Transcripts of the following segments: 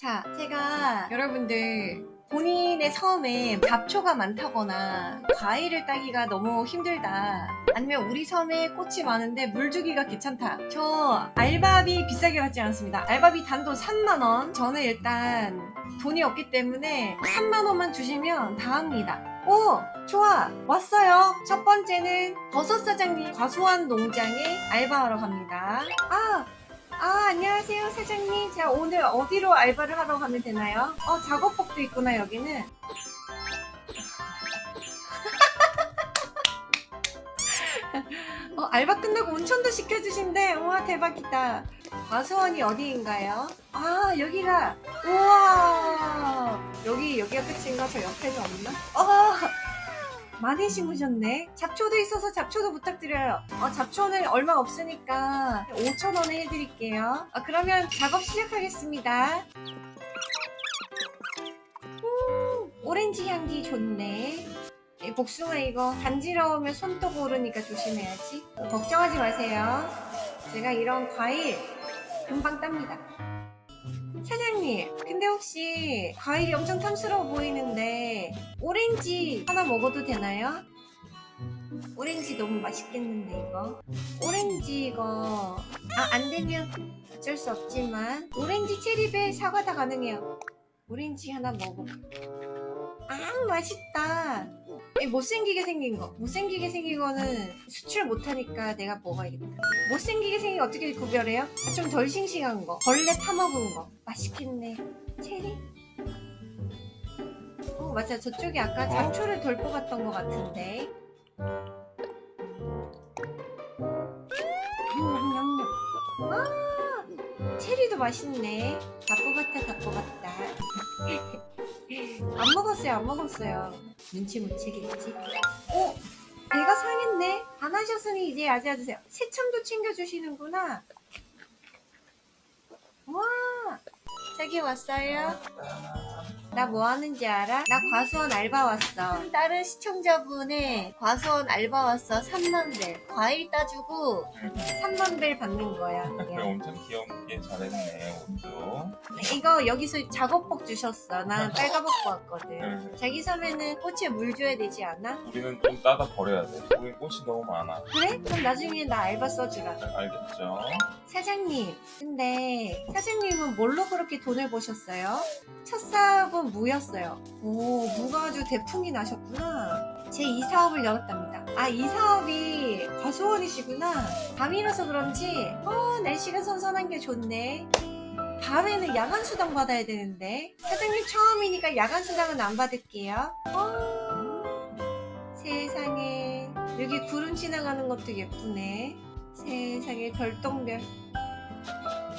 자, 제가 여러분들 본인의 섬에 잡초가 많다거나 과일을 따기가 너무 힘들다. 아니면 우리 섬에 꽃이 많은데 물 주기가 귀찮다. 저 알바비 비싸게 받지 않습니다. 알바비 단돈 3만원. 저는 일단 돈이 없기 때문에 3만원만 주시면 다 합니다. 오 좋아. 왔어요. 첫 번째는 버섯 사장님 과수원 농장에 알바하러 갑니다. 아 아, 안녕하세요, 사장님. 자, 오늘 어디로 알바를 하러 가면 되나요? 어, 작업복도 있구나, 여기는. 어, 알바 끝나고 온천도 시켜주신대. 우와, 대박이다. 과수원이 어디인가요? 아, 여기가. 우와. 여기, 여기가 끝인가? 저 옆에는 없나? 어, 많이 심으셨네. 잡초도 있어서 잡초도 부탁드려요. 어, 잡초는 얼마 없으니까 5,000원에 해드릴게요. 아, 그러면 작업 시작하겠습니다. 음, 오렌지 향기 좋네. 이 복숭아 이거 간지러우면 손톱 오르니까 조심해야지. 걱정하지 마세요. 제가 이런 과일 금방 땁니다. 사장님, 근데 혹시 과일이 엄청 탐스러워 보이는데 오렌지 하나 먹어도 되나요? 오렌지 너무 맛있겠는데 이거? 오렌지 이거 아 안되면 어쩔 수 없지만 오렌지 체리배 사과 다 가능해요. 오렌지 하나 먹어 아 맛있다. 이 못생기게 생긴 거. 못생기게 생긴 거는 수출 못하니까 내가 먹어야겠다. 못생기게 생긴 거 어떻게 구별해요? 아, 좀덜 싱싱한 거. 벌레 타먹은 거. 맛있겠네. 체리? 어 맞아. 저쪽에 아까 잡초를 덜 뽑았던 것 같은데. 냠냠냠 아 체리도 맛있네. 다 뽑았다 다 뽑았다. 안 먹었어요 안 먹었어요? 눈치 못 채겠지? 어? 배가 상했네? 안 하셨으니 이제 아지아드세요. 새참도 챙겨주시는구나. 와! 자기 왔어요? 나 뭐 하는지 알아? 나 과수원 알바 왔어. 다른 시청자분의 과수원 알바 왔어. 3만벨. 과일 따주고 3만벨 받는 거야. 그래 엄청 귀엽게 잘했네 옷도. 이거 여기서 작업복 주셨어. 난 빨가벗고 왔거든. 응. 자기 섬에는 꽃에 물 줘야 되지 않아? 우리는 좀 따다 버려야 돼. 우리 꽃이 너무 많아. 그래? 그럼 나중에 나 알바 써주라. 알겠죠? 사장님. 근데 사장님은 뭘로 그렇게 돈을 버셨어요? 첫 사업은 무였어요. 오 무가 아주 대풍이 나셨구나. 제이 사업을 열었답니다. 아 이 사업이 과수원이시구나. 밤이라서 그런지 어 날씨가 선선한 게 좋네. 밤에는 야간 수당 받아야 되는데. 사장님 처음이니까 야간 수당은 안 받을게요. 어, 세상에. 여기 구름 지나가는 것도 예쁘네. 세상에 별똥별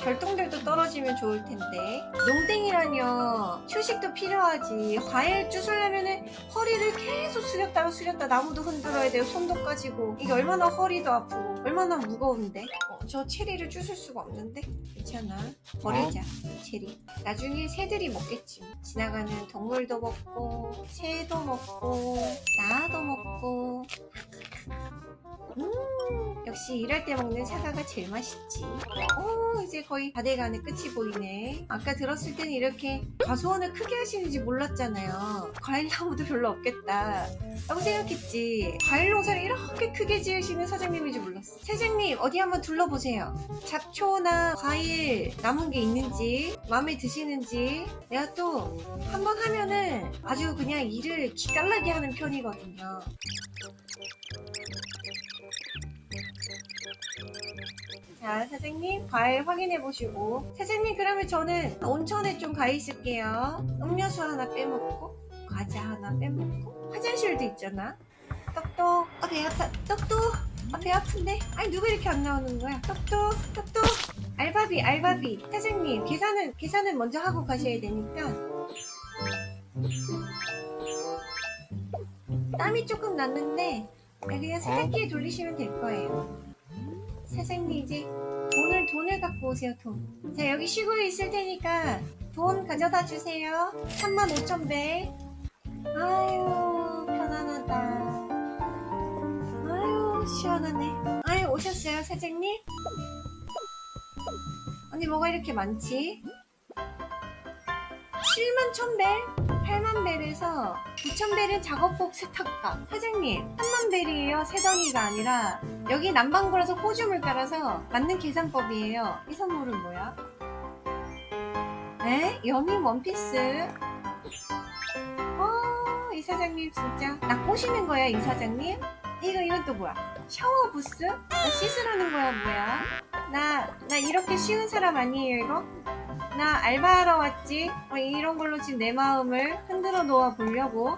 별똥별도 떨어지면 좋을 텐데. 농땡이라뇨. 휴식도 필요하지. 과일 주술려면은 허리를 계속 숙였다가 숙였다 나무도 흔들어야 돼요. 손도 까지고. 이게 얼마나 허리도 아프고 얼마나 무거운데? 어, 저 체리를 주술 수가 없는데? 괜찮아. 버리자 체리. 나중에 새들이 먹겠지. 지나가는 동물도 먹고 새도 먹고. 나 역시 일할 때 먹는 사과가 제일 맛있지. 오 이제 거의 다 돼가는 끝이 보이네. 아까 들었을 때는 이렇게 과수원을 크게 하시는지 몰랐잖아요. 과일 나무도 별로 없겠다. 라고 생각했지. 과일 농사를 이렇게 크게 지으시는 사장님인지 몰랐어. 사장님 어디 한번 둘러보세요. 잡초나 과일 남은 게 있는지 마음에 드시는지. 내가 또 한번 하면은 아주 그냥 일을 기깔나게 하는 편이거든요 자 사장님 과일 확인해 보시고. 사장님 그러면 저는 온천에 좀 가 있을게요. 음료수 하나 빼먹고 과자 하나 빼먹고. 화장실도 있잖아. 똑똑. 아, 배 아파 똑똑. 아, 배 아픈데? 아니 누가 이렇게 안 나오는 거야? 똑똑 똑똑. 알바비 알바비. 사장님 계산은 계산은 먼저 하고 가셔야 되니까. 땀이 조금 났는데 그냥 세탁기에 돌리시면 될 거예요 사장님 이제 돈을 돈을 갖고 오세요 돈. 자 여기 쉬고 있을 테니까 돈 가져다 주세요. 35,000배. 아유 편안하다. 아유 시원하네. 아유 오셨어요 사장님? 언니 뭐가 이렇게 많지? 7만 1000벨? 8만 벨에서 9천 벨은 작업복 세탁값. 사장님, 3만 벨이에요. 세덩이가 아니라 여기 남방구라서 호주 물가라서 맞는 계산법이에요. 이 선물은 뭐야? 에? 여미 원피스? 어, 이 사장님 진짜 나 꼬시는 거야, 이 사장님? 이거 이건 또 뭐야? 샤워 부스? 나 씻으라는 거야, 뭐야? 나, 나 이렇게 쉬운 사람 아니에요, 이거? 나 알바하러 왔지? 어, 이런 걸로 지금 내 마음을 흔들어 놓아 보려고.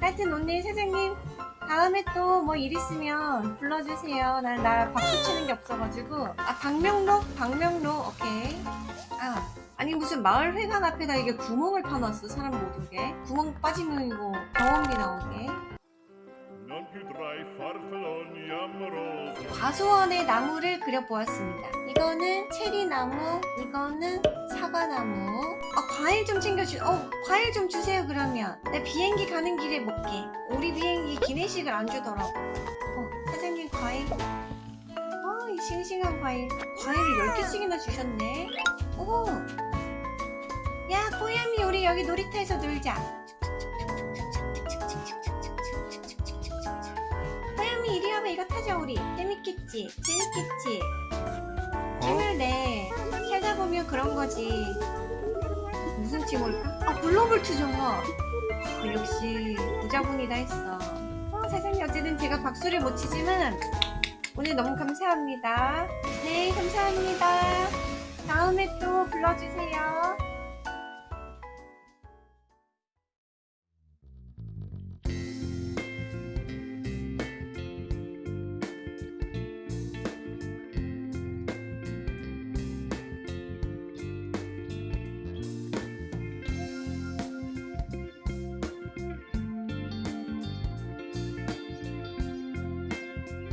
하여튼 오늘 사장님, 다음에 또 뭐 일 있으면 불러주세요. 나, 나 박수 치는 게 없어가지고. 아, 박명록? 박명록, 오케이. 아, 아니 무슨 마을 회관 앞에다 이게 구멍을 파놨어, 사람 못 오게. 구멍 빠지면 이거 병원비 나오게. 과수원의 나무를 그려보았습니다. 이거는 체리나무, 이거는 사과나무. 어, 과일 좀 챙겨주, 어, 과일 좀 주세요, 그러면. 나 비행기 가는 길에 먹게. 우리 비행기 기내식을 안 주더라고. 어, 사장님 과일. 어, 이 싱싱한 과일. 과일을 10개씩이나 주셨네. 오. 야, 꼬야미, 우리 여기 놀이터에서 놀자. 꼬야미, 이리 와봐, 이거 타자, 우리. 재밌겠지? 재밌겠지? 힘을 내. 살다 보면 그런 거지. 무슨 칭호일까? 아, 블로블투잖아. 아, 역시 부자분이다 했어. 어, 사장님 어쨌든 제가 박수를 못 치지만 오늘 너무 감사합니다. 네, 감사합니다. 다음에 또 불러주세요.